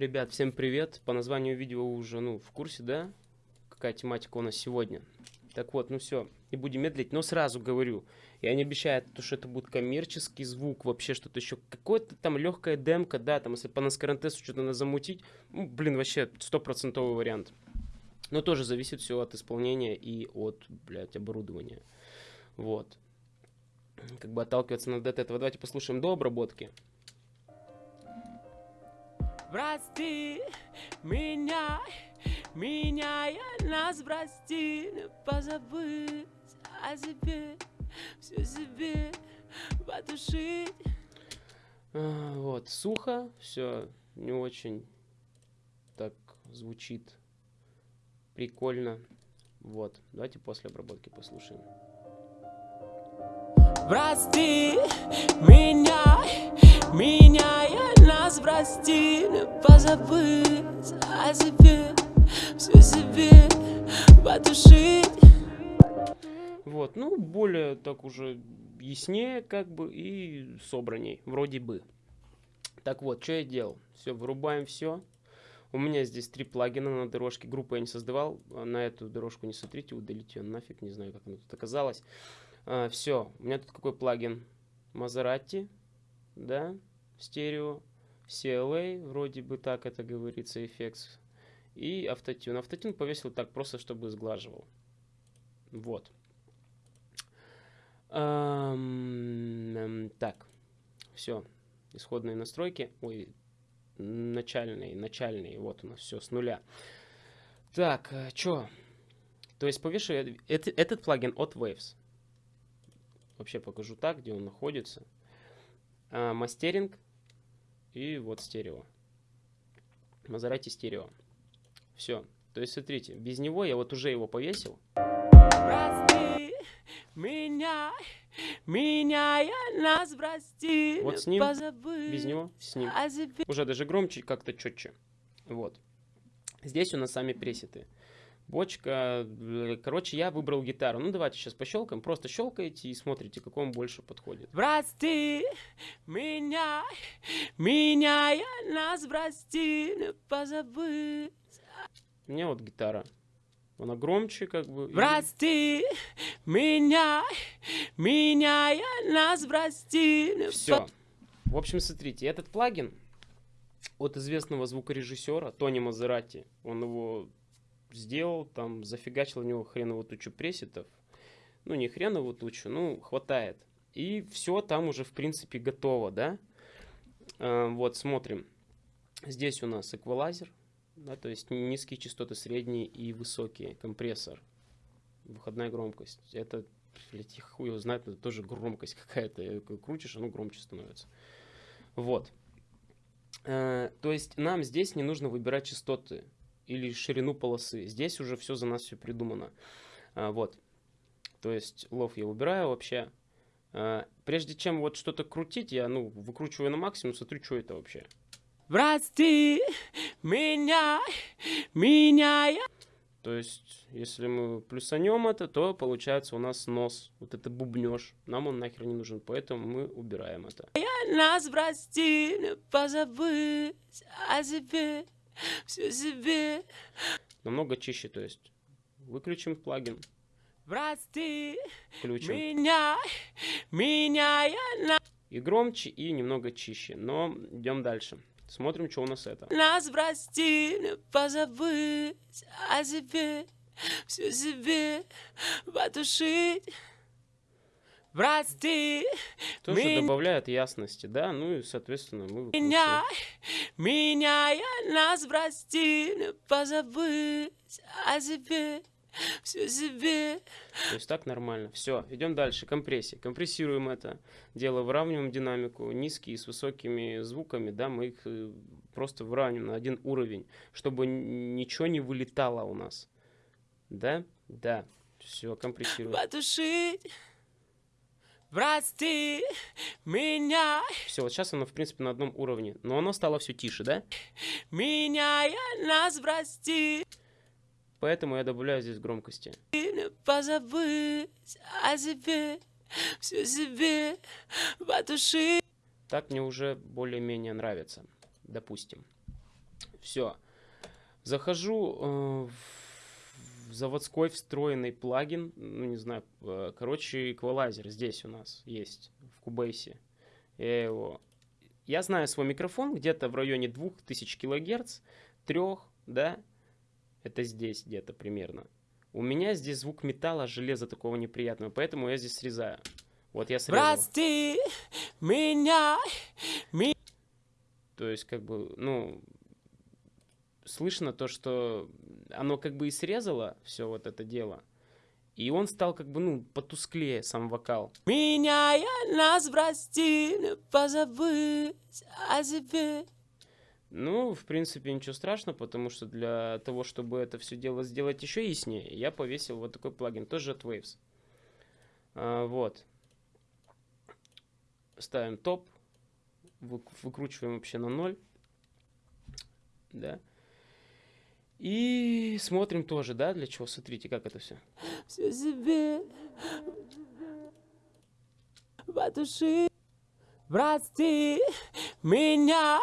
Ребят, всем привет. По названию видео уже, ну, в курсе, да? Какая тематика у нас сегодня. Так вот, ну все, не будем медлить, но сразу говорю, я не обещаю, то, что это будет коммерческий звук, вообще что-то еще, какое-то там легкая демка, да, там, если по наскарантесу что-то надо замутить, ну, блин, вообще стопроцентовый вариант. Но тоже зависит все от исполнения и от, блядь, оборудования. Вот. Как бы отталкиваться надо от этого. Давайте послушаем до обработки. Прости меня, меняя нас, прости, позабыть о себе, все себе потушить. А, Вот, сухо, все не очень так звучит прикольно. Вот, давайте после обработки послушаем. Прости меня, меняя нас, прости, позабыть о себе, все себе потушить. Вот, ну, более так уже яснее, как бы, и собранней, вроде бы. Так вот, что я делал? Все, вырубаем все. У меня здесь три плагина на дорожке. Группу я не создавал. а На эту дорожку не смотрите, удалите ее нафиг. Не знаю, как она тут оказалась. все, у меня тут какой плагин? Мазерати, да, стерео. CLA, вроде бы так это говорится, FX. И автотюн. Автотюн повесил так просто, чтобы сглаживал. Вот. Так, все, исходные настройки, ой, начальные, начальные, вот у нас все с нуля. Так, что? То есть повешу я- это- этот плагин от Waves. Вообще покажу так, где он находится. А, мастеринг и вот стерео. Мазерати стерео. Все. То есть смотрите, без него я вот уже его повесил. Прости меня, меняя нас, прости, Вот с ним, позабыть Без него, с ним. о себе. уже даже громче, как-то четче. Вот. Здесь у нас сами пресеты. Бочка. Короче, я выбрал гитару. Ну, давайте сейчас пощелкаем. Просто щелкаете и смотрите, какой вам больше подходит. Прости меня, меняя нас, прости, позабыть. Мне вот гитара. Она громче, как бы. и- Прости меня, меняя нас, прости. Все. В общем, смотрите, этот плагин от известного звукорежиссера Тони Мазерати. Он его сделал, там зафигачил в него хреновую тучу пресетов. Ну, не хреновую тучу, ну, хватает. И все там уже, в принципе, готово, да? А, вот, смотрим. Здесь у нас эквалайзер, да, то есть низкие частоты, средние и высокие, компрессор, выходная громкость. Это, блядь, я хуй его знает, это тоже громкость какая-то. Э, Крутишь, оно громче становится. Вот. Э, То есть нам здесь не нужно выбирать частоты или ширину полосы. Здесь уже все за нас все придумано. А, Вот. То есть лов я убираю вообще. А, Прежде чем вот что-то крутить, я, ну, выкручиваю на максимум, смотрю, что это вообще. Прости меня, меняя. То есть, если мы плюсанем это, то получается у нас нос. Вот это бубнеж. Нам он нахер не нужен, поэтому мы убираем это. Нас прости, позабыть о себе, все себе. Намного чище, то есть. Выключим плагин, Прости включим. меня, меняя И громче, и немного чище. Но идем дальше. Смотрим, что у нас это. нас прости, позабыть о себе, все себе потушить. Прости Тоже Меня- добавляет ясности, да? Ну и, соответственно, мы меня, выкручиваем. меняя нас прости, позабыть о себе, все себе. То есть так нормально. Все, идем дальше. Компрессия. Компрессируем это дело, выравниваем динамику. Низкие с высокими звуками, да, мы их э, просто выравниваем на один уровень, чтобы ничего не вылетало у нас. Да? Да. Все, компрессируем. потушить. Прости меня, Все, вот сейчас оно, в принципе, на одном уровне. Но оно стало все тише, да? меняя нас прости, Поэтому я добавляю здесь громкости. позабыть о себе, все себе потушить. Так мне уже более-менее нравится. Допустим. Все. Захожу э, в заводской встроенный плагин, ну не знаю, э, короче, эквалайзер здесь у нас есть, в Кубейсе. Я его... Я знаю свой микрофон где-то в районе 2000 килогерц, 3, да, это здесь где-то примерно. У меня здесь звук металла, железа такого неприятного, поэтому я здесь срезаю. Вот я срезал. Прости меня, ми... То есть, как бы, ну, слышно то, что оно как бы и срезало все вот это дело. И он стал как бы, ну, потусклее сам вокал. Меняя нас, прости, позабыть о себе. Ну, в принципе, ничего страшного, потому что для того, чтобы это все дело сделать еще яснее, я повесил вот такой плагин, тоже от Waves. А, вот. Ставим топ, вы- выкручиваем вообще на ноль. Да. И смотрим тоже, да, для чего. Смотрите, как это все. Все себе душе. Прости меня,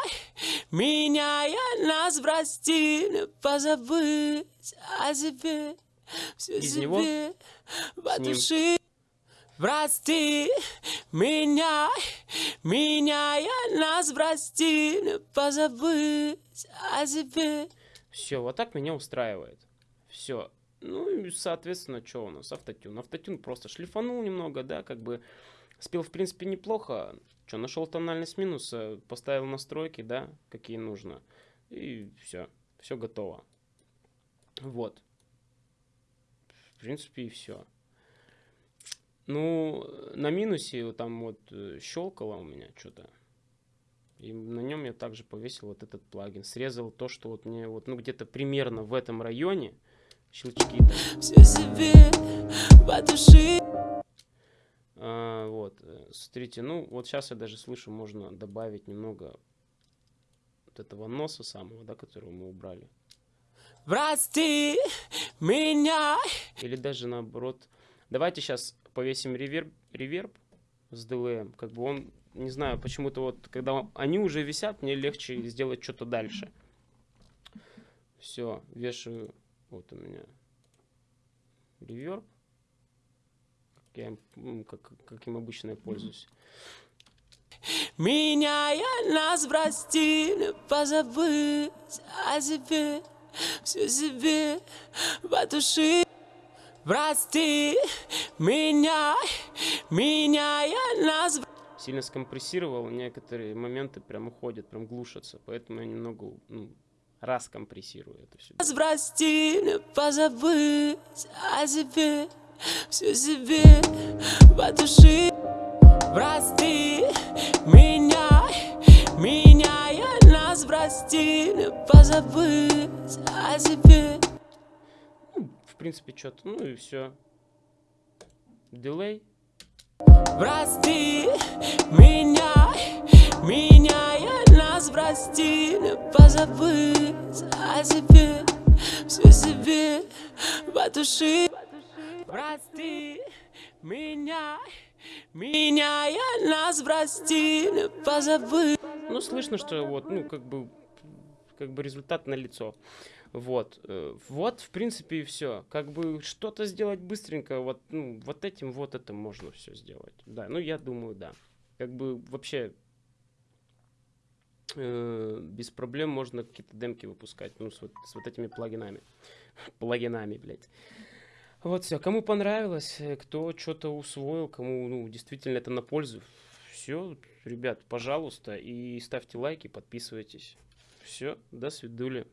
меняя нас, прости, позабыть о себе. Все Из него? себе ним. душе. Прости меня, меняя нас, прости, позабыть о себе. Все, вот так меня устраивает. Все. Ну и, соответственно, что у нас? Автотюн. Автотюн просто шлифанул немного, да, как бы спел, в принципе, неплохо. Что, нашел тональность минуса, поставил настройки, да, какие нужно. И все. Все готово. Вот. В принципе, и все. Ну, на минусе там вот э, щелкало у меня что-то. И на нем я также повесил вот этот плагин. Срезал то, что вот мне вот, ну, где-то примерно в этом районе щелчки там. Все себе по душе. А, вот, э, смотрите, ну, вот сейчас я даже слышу, можно добавить немного вот этого носа самого, да, которого мы убрали. Прости меня, Или даже наоборот. Давайте сейчас повесим реверб, реверб с DLM. Как бы он, не знаю, почему-то вот, когда он- они уже висят, мне легче сделать что-то дальше. Все, вешаю. Вот у меня реверб. Как я им, м, как, каким обычно я пользуюсь. меняя нас, прости, позабыть о себе. Все себе по душе. Прости меня, меняя нас, Сильно скомпрессировал, некоторые моменты прям уходят, прям глушатся. Поэтому я немного ну, раскомпрессирую это все. не позабыть о себе. Все себе по душе. Прости меня, меняя нас, прости, позабыть о себе. Ну, в принципе, что-то. Ну и все. Дилей. Прости меня, меняя нас, прости, не позабыть о себе. Все себе по душе. Прости меня, меняя нас, прости, не позабыть. Ну, слышно, что вот, ну, как бы, как бы результат на лицо. Вот, э, вот, в принципе, и все. Как бы что-то сделать быстренько, вот, ну, вот этим, вот это можно все сделать. Да, ну, я думаю, да. Как бы вообще э, без проблем можно какие-то демки выпускать, ну, с вот, с вот этими плагинами. Плагинами, блядь. Вот все. Кому понравилось, э, кто что-то усвоил, кому, ну, действительно это на пользу. Все, ребят, пожалуйста, и ставьте лайки, подписывайтесь. Все, до свидули.